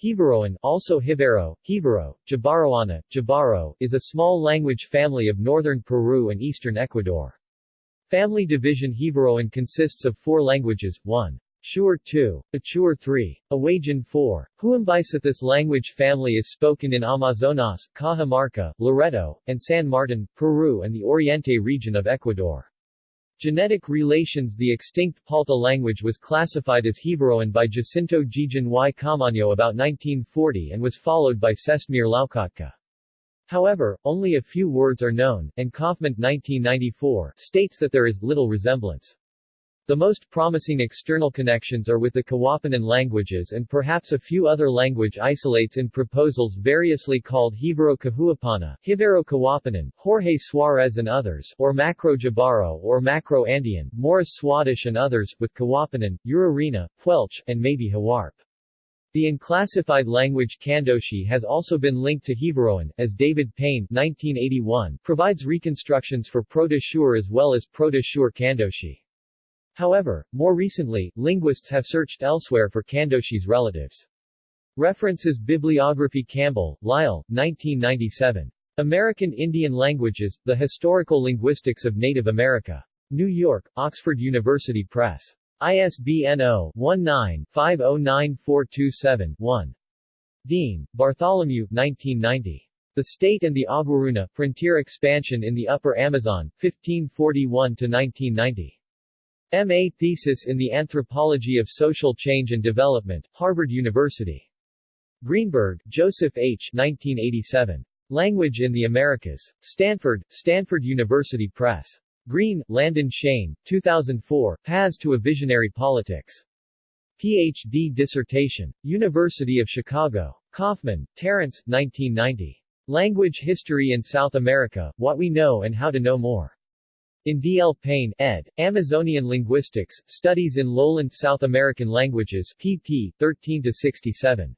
Jivaroan also Jivaro, Jivaro, Jabaroana, Jabaro, is a small language family of northern Peru and eastern Ecuador. Family division Jivaroan consists of four languages, 1. Shuar 2. Achuar 3. Awajún 4. Huambisa This language family is spoken in Amazonas, Cajamarca, Loreto, and San Martin, Peru and the Oriente region of Ecuador. Genetic relations The extinct Palta language was classified as Jivaroan by Jacinto Jijón y Caamaño about 1940 and was followed by Čestmír Loukotka. However, only a few words are known, and Kaufman 1994 states that there is little resemblance. The most promising external connections are with the Kawapanan languages and perhaps a few other language isolates in proposals variously called Hivero Cahuapana, Hivero Kawapanan, Jorge Suarez and others, or Macro Jabaro or Macro Andean, Morris Swadesh and others, with Kawapanan, Urarina, Puelche, and maybe Huarpe. The unclassified language Kandoshi has also been linked to Jivaroan, as David Payne 1981 provides reconstructions for Proto-Shuar as well as Proto-Shuar Kandoshi. However, more recently, linguists have searched elsewhere for Kandoshi's relatives. References Bibliography Campbell, Lyle, 1997. American Indian Languages, The Historical Linguistics of Native America. New York, Oxford University Press. ISBN 0-19-509427-1. Dean, Bartholomew 1990. The State and the Aguaruna, Frontier Expansion in the Upper Amazon, 1541-1990. M.A. thesis in the Anthropology of Social Change and Development, Harvard University. Greenberg, Joseph H. 1987. Language in the Americas. Stanford, Stanford University Press. Green, Landon Shane, 2004, Paths to a Visionary Politics. Ph.D. dissertation. University of Chicago. Kaufman, Terence, 1990. Language History in South America, What We Know and How to Know More. In D. L. Payne, ed., Amazonian Linguistics, Studies in Lowland South American Languages, pp. 13-67.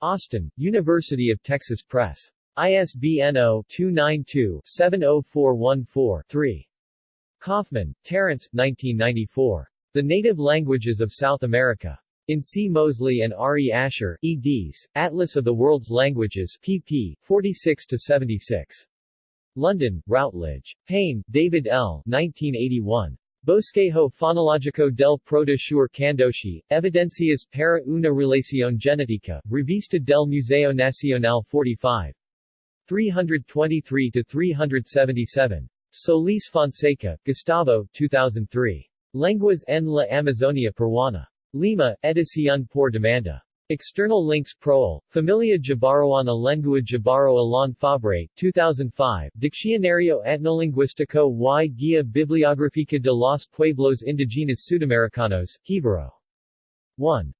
Austin, University of Texas Press. ISBN 0-292-70414-3. Kaufman, Terence, 1994. The Native Languages of South America. In C. Mosley and R. E. Asher, eds., Atlas of the World's Languages, pp. 46-76. London, Routledge. Payne, David L. 1981. Bosquejo Fonologico del Proto-Shuar Kandoshi, Evidencias para una relación genética, Revista del Museo Nacional 45. 323-377. Solis Fonseca, Gustavo, 2003. Lenguas en la Amazonia Peruana. Lima, Edición por demanda. External links Proel, Familia Jabaroana Lengua Jabaro Alain Fabre, 2005, Diccionario Etnolinguístico y Guía Bibliográfica de los Pueblos Indígenas Sudamericanos, Jivaro. 1.